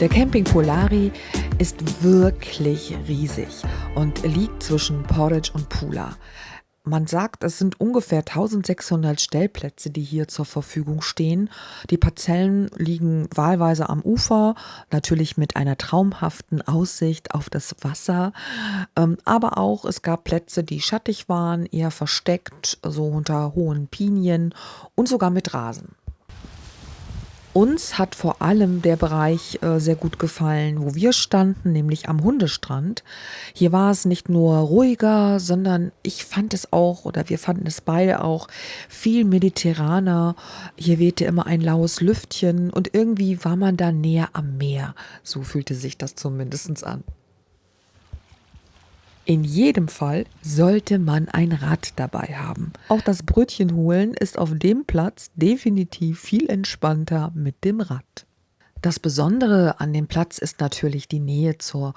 Der Camping Polari ist wirklich riesig und liegt zwischen Porridge und Pula. Man sagt, es sind ungefähr 1600 Stellplätze, die hier zur Verfügung stehen. Die Parzellen liegen wahlweise am Ufer, natürlich mit einer traumhaften Aussicht auf das Wasser. Ähm, aber auch es gab Plätze, die schattig waren, eher versteckt, so unter hohen Pinien und sogar mit Rasen. Uns hat vor allem der Bereich äh, sehr gut gefallen, wo wir standen, nämlich am Hundestrand. Hier war es nicht nur ruhiger, sondern ich fand es auch, oder wir fanden es beide auch, viel mediterraner. Hier wehte immer ein laues Lüftchen und irgendwie war man da näher am Meer. So fühlte sich das zumindest an. In jedem Fall sollte man ein Rad dabei haben. Auch das Brötchen holen ist auf dem Platz definitiv viel entspannter mit dem Rad. Das Besondere an dem Platz ist natürlich die Nähe zur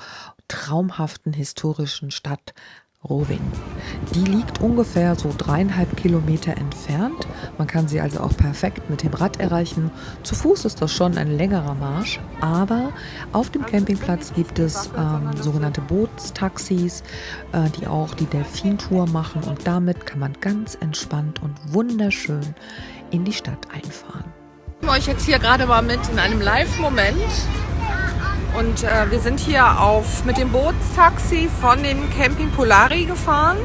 traumhaften historischen Stadt Rovin. Die liegt ungefähr so dreieinhalb Kilometer entfernt. Man kann sie also auch perfekt mit dem Rad erreichen. Zu Fuß ist das schon ein längerer Marsch, aber auf dem Campingplatz gibt es ähm, sogenannte Bootstaxis, äh, die auch die Delfintour machen und damit kann man ganz entspannt und wunderschön in die Stadt einfahren. Ich nehme euch jetzt hier gerade mal mit in einem Live-Moment und äh, wir sind hier auf, mit dem Bootstaxi von dem Camping Polari gefahren.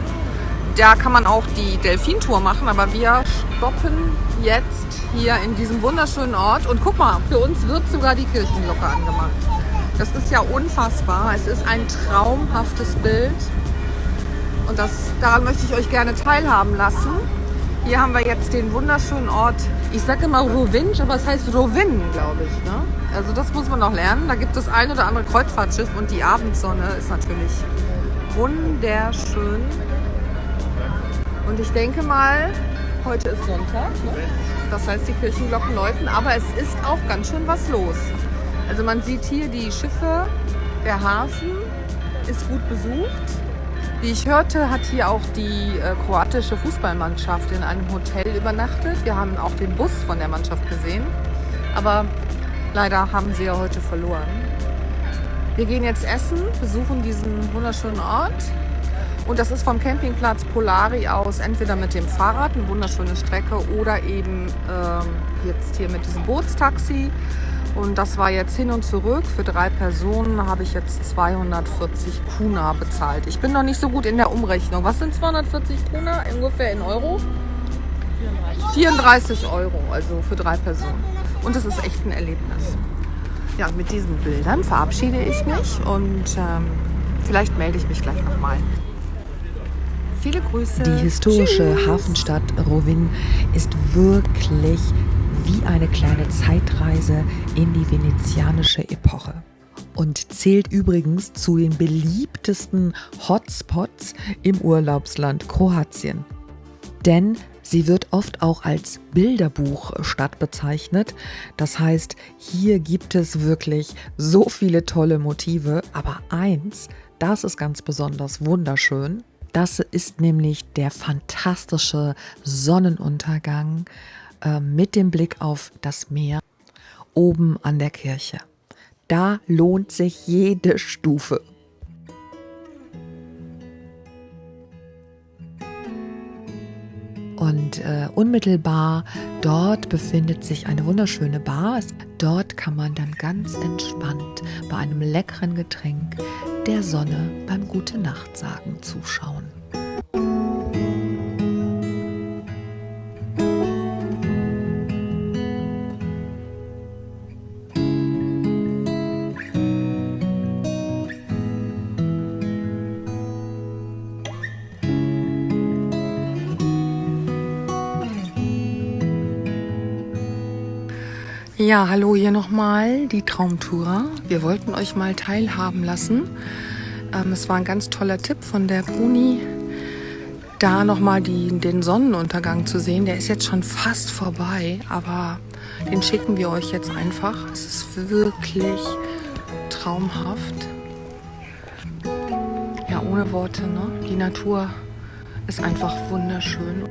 Da kann man auch die Delfintour machen, aber wir stoppen jetzt hier in diesem wunderschönen Ort. Und guck mal, für uns wird sogar die Kirchenglocke angemacht. Das ist ja unfassbar. Es ist ein traumhaftes Bild. Und das, daran möchte ich euch gerne teilhaben lassen. Hier haben wir jetzt den wunderschönen Ort, ich sage immer Rovinj, aber es heißt Rovin, glaube ich. Ne? Also das muss man noch lernen. Da gibt es ein oder andere Kreuzfahrtschiff und die Abendsonne ist natürlich wunderschön. Und ich denke mal, heute ist Sonntag. Ne? Das heißt, die Kirchenglocken läuten, aber es ist auch ganz schön was los. Also man sieht hier die Schiffe, der Hafen ist gut besucht. Wie ich hörte, hat hier auch die äh, kroatische Fußballmannschaft in einem Hotel übernachtet. Wir haben auch den Bus von der Mannschaft gesehen. Aber leider haben sie ja heute verloren. Wir gehen jetzt essen, besuchen diesen wunderschönen Ort. Und das ist vom Campingplatz Polari aus entweder mit dem Fahrrad, eine wunderschöne Strecke, oder eben ähm, jetzt hier mit diesem Bootstaxi. Und das war jetzt hin und zurück. Für drei Personen habe ich jetzt 240 Kuna bezahlt. Ich bin noch nicht so gut in der Umrechnung. Was sind 240 Kuna ungefähr in Euro? 34 Euro, also für drei Personen. Und es ist echt ein Erlebnis. Ja, mit diesen Bildern verabschiede ich mich und ähm, vielleicht melde ich mich gleich nochmal. Viele Grüße. Die historische Tschüss. Hafenstadt Rovin ist wirklich wie eine kleine Zeitreise in die venezianische Epoche und zählt übrigens zu den beliebtesten Hotspots im Urlaubsland Kroatien. Denn sie wird oft auch als Bilderbuchstadt bezeichnet. Das heißt, hier gibt es wirklich so viele tolle Motive, aber eins, das ist ganz besonders wunderschön. Das ist nämlich der fantastische Sonnenuntergang äh, mit dem Blick auf das Meer oben an der Kirche. Da lohnt sich jede Stufe. Und äh, unmittelbar dort befindet sich eine wunderschöne Bar. Dort kann man dann ganz entspannt bei einem leckeren Getränk der Sonne beim Gute Nacht sagen zuschauen. Ja, hallo hier nochmal, die Traumtourer. Wir wollten euch mal teilhaben lassen. Ähm, es war ein ganz toller Tipp von der Bruni, da nochmal den Sonnenuntergang zu sehen. Der ist jetzt schon fast vorbei, aber den schicken wir euch jetzt einfach. Es ist wirklich traumhaft. Ja, ohne Worte, ne? Die Natur ist einfach wunderschön.